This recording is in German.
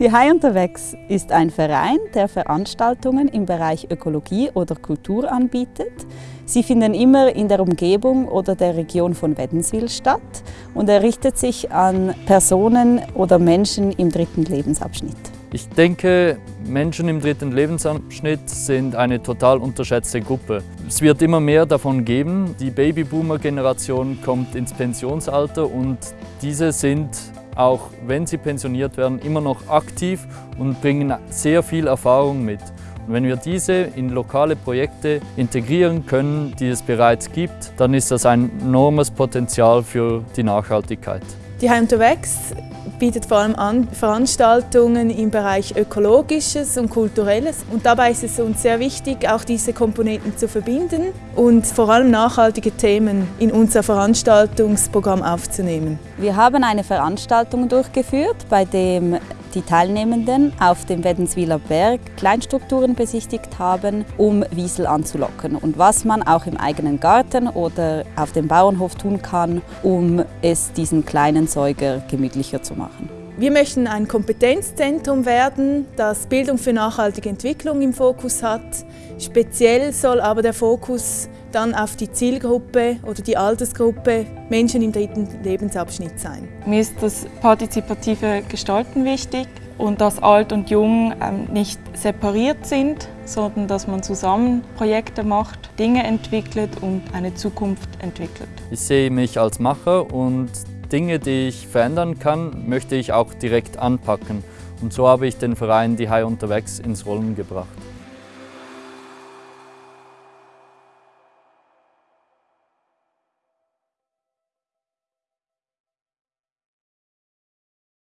Die Hai unterwegs ist ein Verein, der Veranstaltungen im Bereich Ökologie oder Kultur anbietet. Sie finden immer in der Umgebung oder der Region von Wädenswil statt und er richtet sich an Personen oder Menschen im dritten Lebensabschnitt. Ich denke, Menschen im dritten Lebensabschnitt sind eine total unterschätzte Gruppe. Es wird immer mehr davon geben. Die Babyboomer-Generation kommt ins Pensionsalter und diese sind auch wenn sie pensioniert werden, immer noch aktiv und bringen sehr viel Erfahrung mit. Und wenn wir diese in lokale Projekte integrieren können, die es bereits gibt, dann ist das ein enormes Potenzial für die Nachhaltigkeit. Die Heim unterwegs bietet vor allem an Veranstaltungen im Bereich Ökologisches und Kulturelles. Und dabei ist es uns sehr wichtig, auch diese Komponenten zu verbinden und vor allem nachhaltige Themen in unser Veranstaltungsprogramm aufzunehmen. Wir haben eine Veranstaltung durchgeführt, bei dem die Teilnehmenden auf dem Wädenswiler Berg Kleinstrukturen besichtigt haben, um Wiesel anzulocken und was man auch im eigenen Garten oder auf dem Bauernhof tun kann, um es diesen kleinen Säuger gemütlicher zu machen. Wir möchten ein Kompetenzzentrum werden, das Bildung für nachhaltige Entwicklung im Fokus hat. Speziell soll aber der Fokus dann auf die Zielgruppe oder die Altersgruppe Menschen im dritten Lebensabschnitt sein. Mir ist das partizipative Gestalten wichtig und dass Alt und Jung ähm, nicht separiert sind, sondern dass man zusammen Projekte macht, Dinge entwickelt und eine Zukunft entwickelt. Ich sehe mich als Macher und Dinge, die ich verändern kann, möchte ich auch direkt anpacken. Und so habe ich den Verein Die Hai unterwegs ins Rollen gebracht.